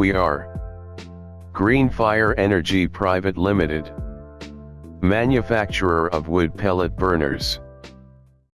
We are Green Fire Energy Private Limited, manufacturer of wood pellet burners.